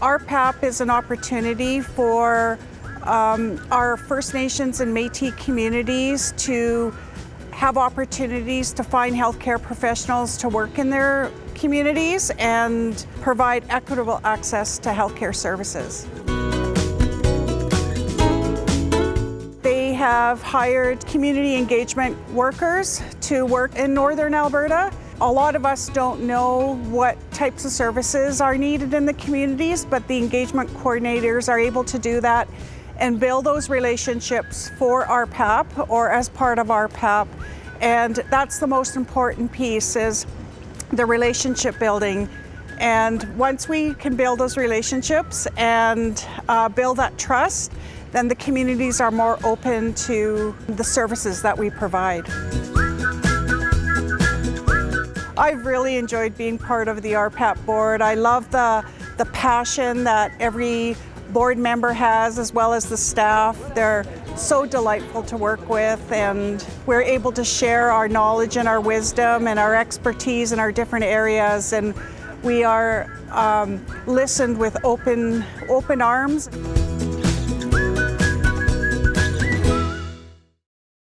RPAP is an opportunity for um, our First Nations and Métis communities to have opportunities to find healthcare professionals to work in their communities and provide equitable access to healthcare services. They have hired community engagement workers to work in Northern Alberta. A lot of us don't know what types of services are needed in the communities, but the engagement coordinators are able to do that and build those relationships for RPAP or as part of RPAP. And that's the most important piece is the relationship building. And once we can build those relationships and uh, build that trust, then the communities are more open to the services that we provide. I've really enjoyed being part of the RPAP board. I love the, the passion that every board member has as well as the staff. They're so delightful to work with and we're able to share our knowledge and our wisdom and our expertise in our different areas and we are um, listened with open, open arms.